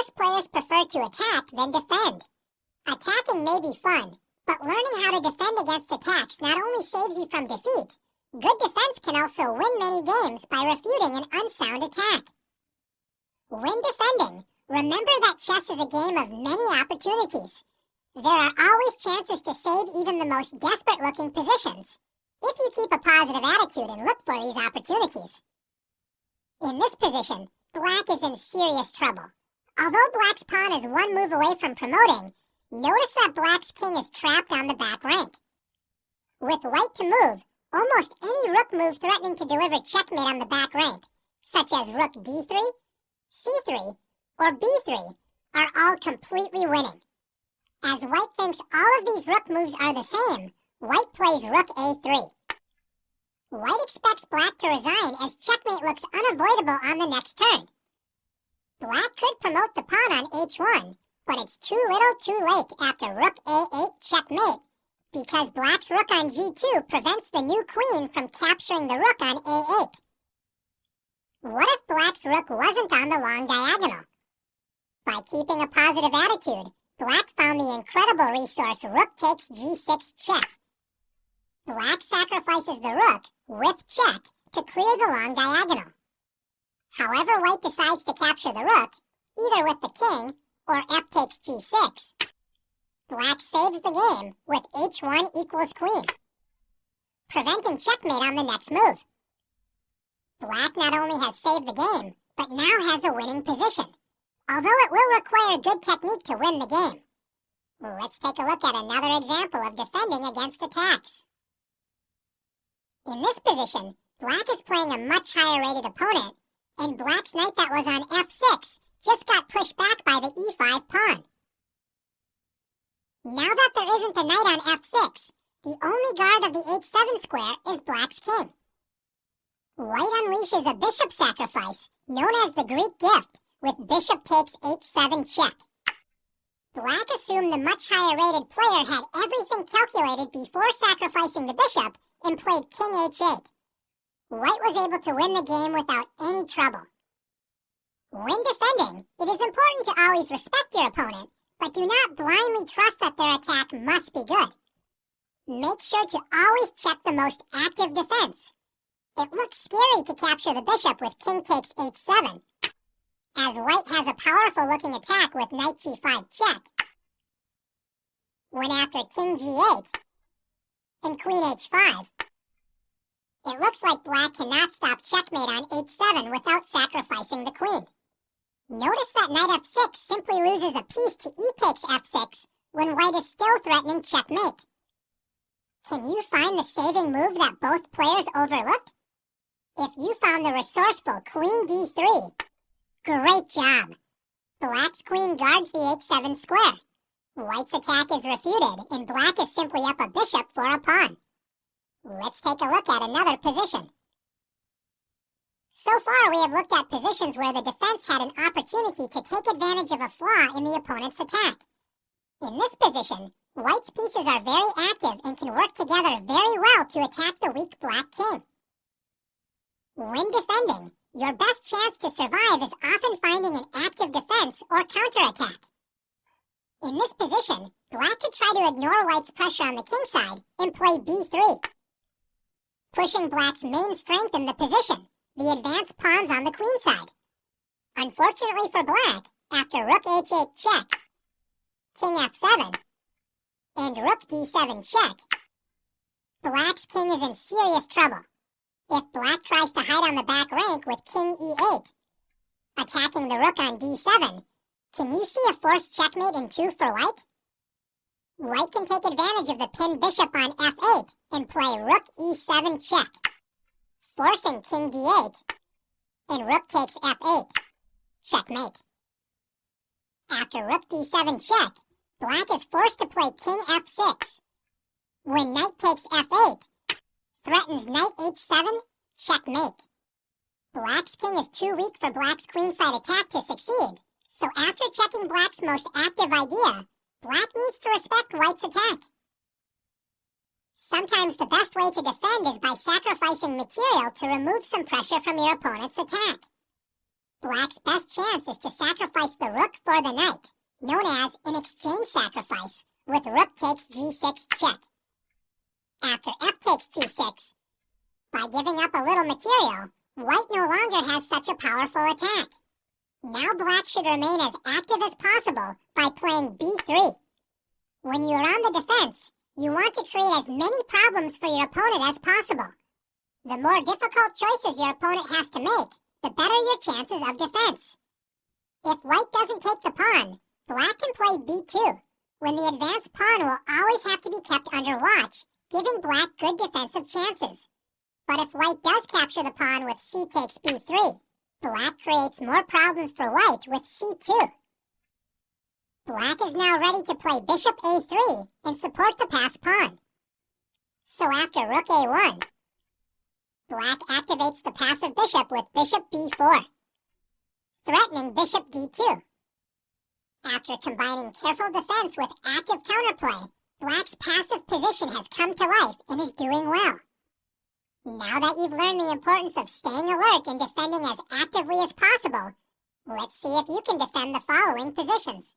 Most players prefer to attack than defend. Attacking may be fun, but learning how to defend against attacks not only saves you from defeat, good defense can also win many games by refuting an unsound attack. When defending, remember that chess is a game of many opportunities. There are always chances to save even the most desperate looking positions, if you keep a positive attitude and look for these opportunities. In this position, black is in serious trouble. Although black's pawn is one move away from promoting, notice that black's king is trapped on the back rank. With white to move, almost any rook move threatening to deliver checkmate on the back rank, such as rook d3, c3, or b3, are all completely winning. As white thinks all of these rook moves are the same, white plays rook a3. White expects black to resign as checkmate looks unavoidable on the next turn. Black could promote the pawn on h1, but it's too little too late after rook a8 checkmate, because black's rook on g2 prevents the new queen from capturing the rook on a8. What if black's rook wasn't on the long diagonal? By keeping a positive attitude, Black found the incredible resource rook takes g6 check. Black sacrifices the rook, with check, to clear the long diagonal. However white decides to capture the rook, either with the king or f takes g6, black saves the game with h1 equals queen, preventing checkmate on the next move. Black not only has saved the game, but now has a winning position although it will require good technique to win the game. Let's take a look at another example of defending against attacks. In this position, black is playing a much higher rated opponent, and black's knight that was on f6 just got pushed back by the e5 pawn. Now that there isn't a knight on f6, the only guard of the h7 square is black's king. White unleashes a bishop sacrifice, known as the Greek gift, with bishop takes h7 check. Black assumed the much higher rated player had everything calculated before sacrificing the bishop and played king h8. White was able to win the game without any trouble. When defending, it is important to always respect your opponent, but do not blindly trust that their attack must be good. Make sure to always check the most active defense. It looks scary to capture the bishop with king takes h7, as white has a powerful looking attack with knight g5 check. When after king g8 and queen h5, it looks like black cannot stop checkmate on h7 without sacrificing the queen. Notice that knight f6 simply loses a piece to e takes f6 when white is still threatening checkmate. Can you find the saving move that both players overlooked? If you found the resourceful queen d3, Great job! Black's queen guards the h7 square. White's attack is refuted, and black is simply up a bishop for a pawn. Let's take a look at another position. So far, we have looked at positions where the defense had an opportunity to take advantage of a flaw in the opponent's attack. In this position, white's pieces are very active and can work together very well to attack the weak black king. When defending, your best chance to survive is often finding an active defense or counterattack. In this position, black could try to ignore white's pressure on the king side and play b3, pushing black's main strength in the position, the advanced pawns on the queen side. Unfortunately for black, after rook h8 check, king f7, and rook d7 check, black's king is in serious trouble if black tries to hide on the back rank with king e8, attacking the rook on d7, can you see a forced checkmate in 2 for white? White can take advantage of the pinned bishop on f8 and play rook e7 check, forcing king d8, and rook takes f8, checkmate. After rook d7 check, black is forced to play king f6. When knight takes f8, Threatens knight h7, checkmate. Black's king is too weak for black's queenside attack to succeed, so after checking black's most active idea, black needs to respect white's attack. Sometimes the best way to defend is by sacrificing material to remove some pressure from your opponent's attack. Black's best chance is to sacrifice the rook for the knight, known as an exchange sacrifice, with rook takes g6 check. After f takes g6, by giving up a little material, white no longer has such a powerful attack. Now black should remain as active as possible by playing b3. When you are on the defense, you want to create as many problems for your opponent as possible. The more difficult choices your opponent has to make, the better your chances of defense. If white doesn't take the pawn, black can play b2, when the advanced pawn will always have to be kept under watch, giving black good defensive chances. But if white does capture the pawn with c takes b3, black creates more problems for white with c2. Black is now ready to play bishop a3 and support the passed pawn. So after rook a1, black activates the passive bishop with bishop b4, threatening bishop d2. After combining careful defense with active counterplay, black's passive position has come to life and is doing well. Now that you've learned the importance of staying alert and defending as actively as possible, let's see if you can defend the following positions.